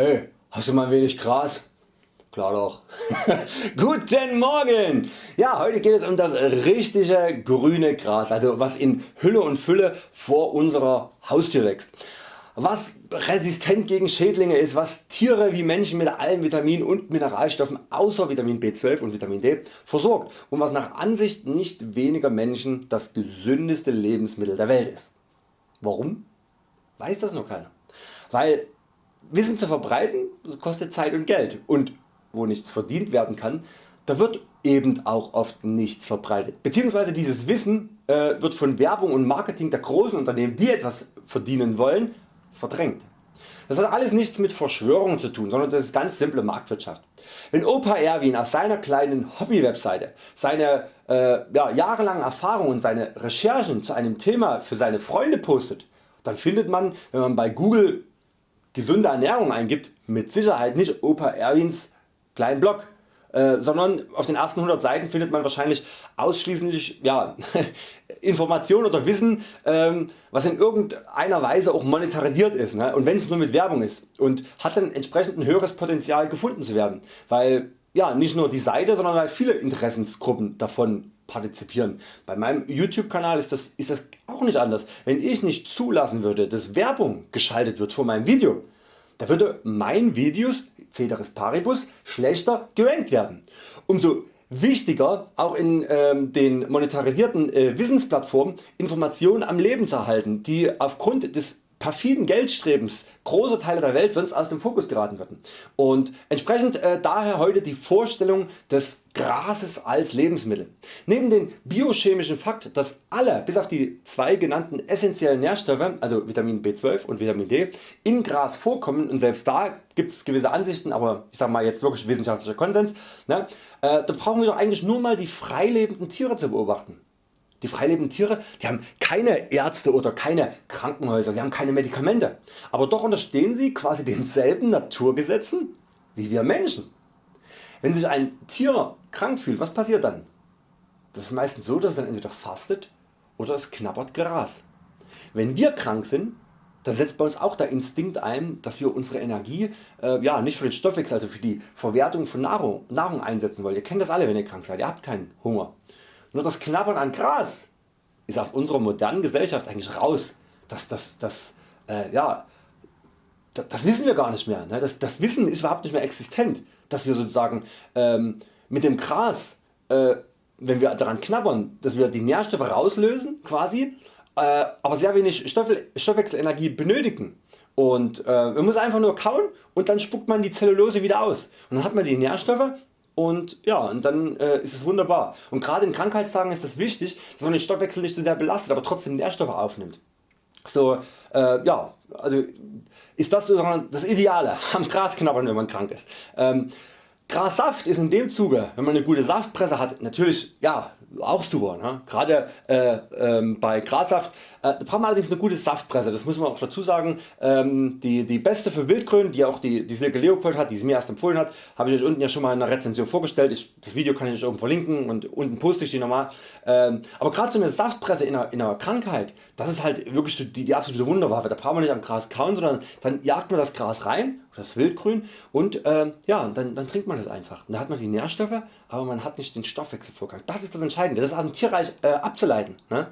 Hey, hast du mal ein wenig Gras? Klar doch. Guten Morgen! Ja, heute geht es um das richtige grüne Gras, also was in Hülle und Fülle vor unserer Haustür wächst. Was resistent gegen Schädlinge ist, was Tiere wie Menschen mit allen Vitaminen und Mineralstoffen außer Vitamin B12 und Vitamin D versorgt und was nach Ansicht nicht weniger Menschen das gesündeste Lebensmittel der Welt ist. Warum? Weiß das noch keiner. Weil Wissen zu verbreiten kostet Zeit und Geld und wo nichts verdient werden kann, da wird eben auch oft nichts verbreitet. Beziehungsweise dieses Wissen äh, wird von Werbung und Marketing der großen Unternehmen die etwas verdienen wollen verdrängt. Das hat alles nichts mit Verschwörung zu tun, sondern das ist ganz simple Marktwirtschaft. Wenn Opa Erwin auf seiner kleinen Hobby-Webseite seine äh, ja, jahrelangen Erfahrungen und seine Recherchen zu einem Thema für seine Freunde postet, dann findet man, wenn man bei Google gesunde Ernährung eingibt, mit Sicherheit nicht Opa Erwins kleinen Blog, äh, sondern auf den ersten 100 Seiten findet man wahrscheinlich ausschließlich ja, Informationen oder Wissen ähm, was in irgendeiner Weise auch monetarisiert ist ne? und wenn es nur mit Werbung ist und hat dann entsprechend ein höheres Potenzial gefunden zu werden, weil ja, nicht nur die Seite, sondern weil viele Interessensgruppen davon partizipieren. Bei meinem YouTube Kanal ist das, ist das auch nicht anders. Wenn ich nicht zulassen würde dass Werbung geschaltet wird vor meinem Video, da würde mein Videos Ceteris Paribus schlechter gerankt werden. Umso wichtiger auch in ähm, den monetarisierten äh, Wissensplattformen Informationen am Leben zu erhalten, die aufgrund des perfiden Geldstrebens große Teile der Welt sonst aus dem Fokus geraten würden. Und entsprechend äh, daher heute die Vorstellung des Grases als Lebensmittel. Neben dem biochemischen Fakt dass alle bis auf die zwei genannten essentiellen Nährstoffe also Vitamin B12 und Vitamin D in Gras vorkommen und selbst da gibt es gewisse Ansichten, aber ich sag mal jetzt wirklich wissenschaftlicher Konsens, ne, äh, da brauchen wir doch eigentlich nur mal die freilebenden Tiere zu beobachten. Die freilebenden Tiere die haben keine Ärzte oder keine Krankenhäuser, sie haben keine Medikamente, aber doch unterstehen sie quasi denselben Naturgesetzen wie wir Menschen. Wenn sich ein Tier krank fühlt, was passiert dann? Das ist meistens so, dass es dann entweder fastet oder es knabbert Gras. Wenn wir krank sind, dann setzt bei uns auch der Instinkt ein, dass wir unsere Energie äh, ja, nicht für den Stoffwechsel, also für die Verwertung von Nahrung, Nahrung einsetzen wollen. Ihr kennt das alle wenn ihr krank seid, ihr habt keinen Hunger. Nur das Knabbern an Gras ist aus unserer modernen Gesellschaft eigentlich raus. Das, das, das, äh, ja, das, das, wissen wir gar nicht mehr. Ne? Das, das, Wissen ist überhaupt nicht mehr existent, dass wir sozusagen ähm, mit dem Gras, äh, wenn wir daran knabbern, dass wir die Nährstoffe rauslösen quasi, äh, aber sehr wenig Stoffwechselenergie benötigen. Und äh, man muss einfach nur kauen und dann spuckt man die Zellulose wieder aus. Und dann hat man die Nährstoffe und ja und dann äh, ist es wunderbar. Und gerade in Krankheitstagen ist es wichtig dass man den Stoffwechsel nicht so sehr belastet, aber trotzdem Nährstoffe aufnimmt. So äh, ja also ist das sozusagen das Ideale am Gras knabbern wenn man krank ist. Ähm, Grassaft ist in dem Zuge wenn man eine gute Saftpresse hat natürlich ja auch super. Ne? Gerade äh, ähm, bei Grassaft äh, braucht man allerdings eine gute Saftpresse, das muss man auch dazu sagen. Ähm, die, die beste für Wildgrün, die auch die, die Silke Leopold hat, die sie mir erst empfohlen hat, habe ich euch unten ja schon mal in der Rezension vorgestellt. Ich, das Video kann ich euch oben verlinken und unten poste ich die nochmal. Ähm, aber gerade so eine Saftpresse in einer, in einer Krankheit, das ist halt wirklich die, die absolute Wunderwaffe. Da braucht man nicht am Gras kauen, sondern dann jagt man das Gras rein, das Wildgrün und äh, ja, dann, dann trinkt man das einfach. Und da hat man die Nährstoffe, aber man hat nicht den Stoffwechselvorgang. Das ist das Entscheidende, das ist aus dem Tierreich äh, abzuleiten. Ne?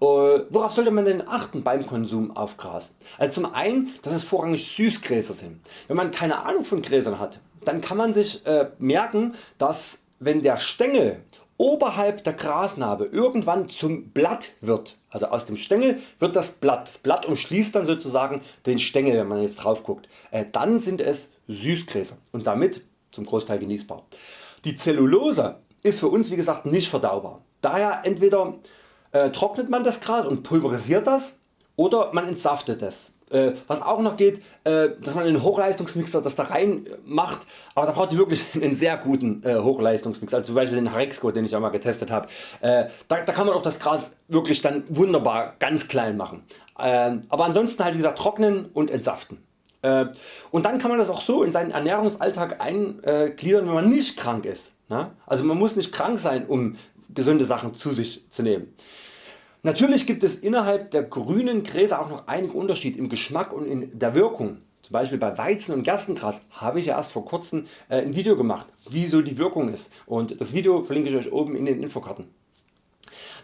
Äh, worauf sollte man denn achten beim Konsum auf Gras? Also zum einen, dass es vorrangig Süßgräser sind. Wenn man keine Ahnung von Gräsern hat, dann kann man sich äh, merken, dass wenn der Stängel oberhalb der Grasnarbe irgendwann zum Blatt wird, also aus dem Stängel wird das Blatt, das Blatt umschließt dann sozusagen den Stängel wenn man jetzt drauf guckt, äh, dann sind es Süßgräser und damit zum Großteil genießbar. Die Zellulose ist für uns wie gesagt nicht verdaubar. Daher entweder äh, trocknet man das Gras und pulverisiert das oder man entsaftet es. Äh, was auch noch geht, äh, dass man einen Hochleistungsmixer das da rein macht, aber da braucht ihr wirklich einen sehr guten äh, Hochleistungsmixer, also zum Beispiel den Harexco den ich auch mal getestet habe. Äh, da, da, kann man auch das Gras wirklich dann wunderbar ganz klein machen. Äh, aber ansonsten halt wie gesagt trocknen und entsaften. Äh, und dann kann man das auch so in seinen Ernährungsalltag eingliedern wenn man nicht krank ist. Ne? Also man muss nicht krank sein um gesunde Sachen zu sich zu nehmen. Natürlich gibt es innerhalb der grünen Gräser auch noch einige Unterschiede im Geschmack und in der Wirkung. zum Beispiel bei Weizen und Gerstengras habe ich ja erst vor kurzem äh, ein Video gemacht wie so die Wirkung ist und das Video verlinke ich Euch oben in den Infokarten.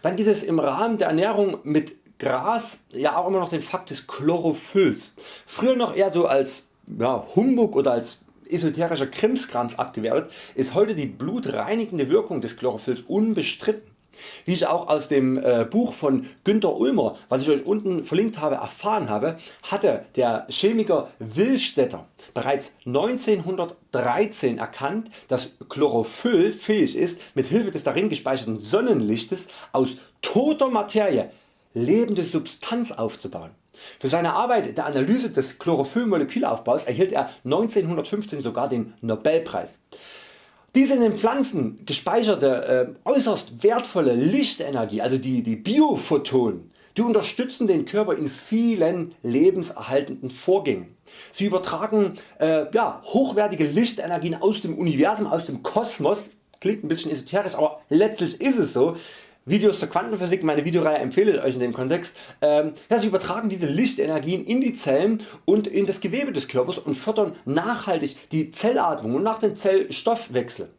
Dann gibt es im Rahmen der Ernährung mit Gras ja auch immer noch den Fakt des Chlorophylls. Früher noch eher so als ja, Humbug oder als esoterischer Krimskrams abgewertet, ist heute die blutreinigende Wirkung des Chlorophylls unbestritten. Wie ich auch aus dem äh, Buch von Günter Ulmer, was ich Euch unten verlinkt habe, erfahren habe, hatte der Chemiker Willstetter bereits 1913 erkannt, dass Chlorophyll fähig ist, mit Hilfe des darin gespeicherten Sonnenlichtes aus toter Materie lebende Substanz aufzubauen. Für seine Arbeit der Analyse des Chlorophyll-Molekülaufbaus erhielt er 1915 sogar den Nobelpreis. Diese in den Pflanzen gespeicherte äh, äußerst wertvolle Lichtenergie, also die, die Biophotonen, die unterstützen den Körper in vielen lebenserhaltenden Vorgängen. Sie übertragen äh, ja, hochwertige Lichtenergien aus dem Universum, aus dem Kosmos, klingt ein bisschen esoterisch, aber letztlich ist es so, Videos zur Quantenphysik, meine Videoreihe empfehle ich Euch in dem Kontext. Ähm, ja, sie übertragen diese Lichtenergien in die Zellen und in das Gewebe des Körpers und fördern nachhaltig die Zellatmung und nach dem Zellstoffwechsel.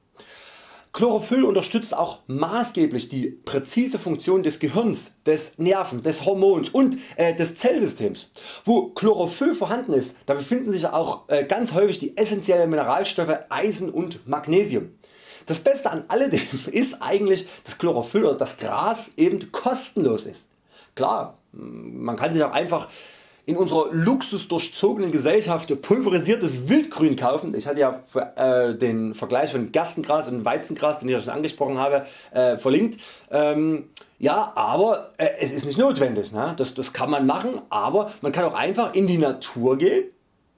Chlorophyll unterstützt auch maßgeblich die präzise Funktion des Gehirns, des Nerven, des Hormons und äh, des Zellsystems. Wo Chlorophyll vorhanden ist, da befinden sich auch äh, ganz häufig die essentiellen Mineralstoffe Eisen und Magnesium. Das Beste an alledem ist eigentlich dass Chlorophyll oder das Gras eben kostenlos ist. Klar, man kann sich auch einfach in unserer luxusdurchzogenen Gesellschaft pulverisiertes Wildgrün kaufen. Ich hatte ja äh, den Vergleich von Gerstengras und Weizengras den ich ja schon angesprochen habe äh, verlinkt. Ähm, ja aber äh, es ist nicht notwendig, ne? das, das kann man machen, aber man kann auch einfach in die Natur gehen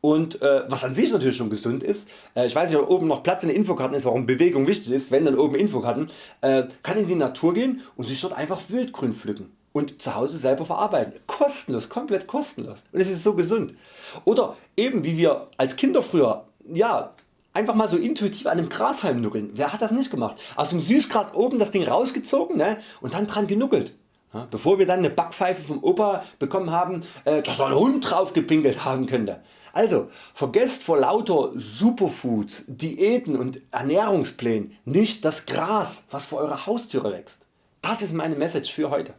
und äh, was an sich natürlich schon gesund ist, äh, ich weiß nicht ob oben noch Platz in den Infokarten ist warum Bewegung wichtig ist, wenn dann oben Infokarten, äh, kann in die Natur gehen und sich dort einfach Wildgrün pflücken und zu Hause selber verarbeiten. Kostenlos, komplett kostenlos und es ist so gesund. Oder eben wie wir als Kinder früher ja, einfach mal so intuitiv an einem Grashalm nuckeln. Wer hat das nicht gemacht? Aus dem Süßgras oben das Ding rausgezogen ne? und dann dran genuckelt. Bevor wir dann eine Backpfeife vom Opa bekommen haben, äh, dass da ein Hund drauf gepinkelt haben könnte. Also vergesst vor lauter Superfoods, Diäten und Ernährungsplänen nicht das Gras was vor eurer Haustüre wächst. Das ist meine Message für heute.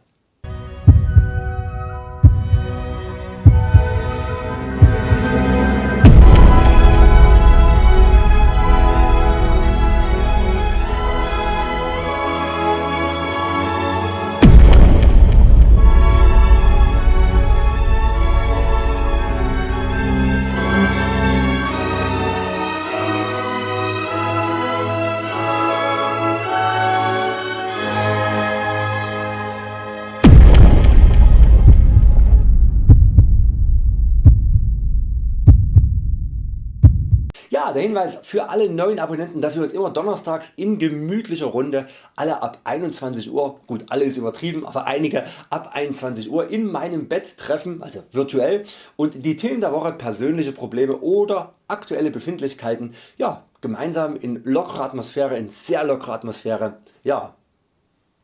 Ja, der Hinweis für alle neuen Abonnenten, dass wir uns immer donnerstags in gemütlicher Runde alle ab 21 Uhr, gut alle ist übertrieben, aber einige ab 21 Uhr in meinem Bett treffen, also virtuell und die Themen der Woche persönliche Probleme oder aktuelle Befindlichkeiten ja, gemeinsam in lockerer Atmosphäre, in sehr lockerer Atmosphäre ja,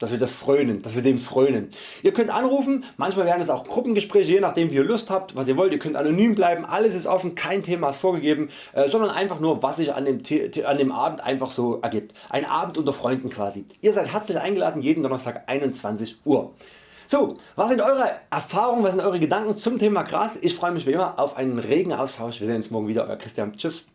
dass wir das frönen, dass wir dem frönen. Ihr könnt anrufen, manchmal werden es auch Gruppengespräche, je nachdem wie ihr Lust habt, was ihr wollt. Ihr könnt anonym bleiben, alles ist offen, kein Thema ist vorgegeben, äh, sondern einfach nur was sich an dem, an dem Abend einfach so ergibt. Ein Abend unter Freunden quasi. Ihr seid herzlich eingeladen, jeden Donnerstag 21 Uhr. So, was sind Eure Erfahrungen, was sind Eure Gedanken zum Thema Gras? Ich freue mich wie immer auf einen regen Austausch. Wir sehen uns morgen wieder, Euer Christian. Tschüss.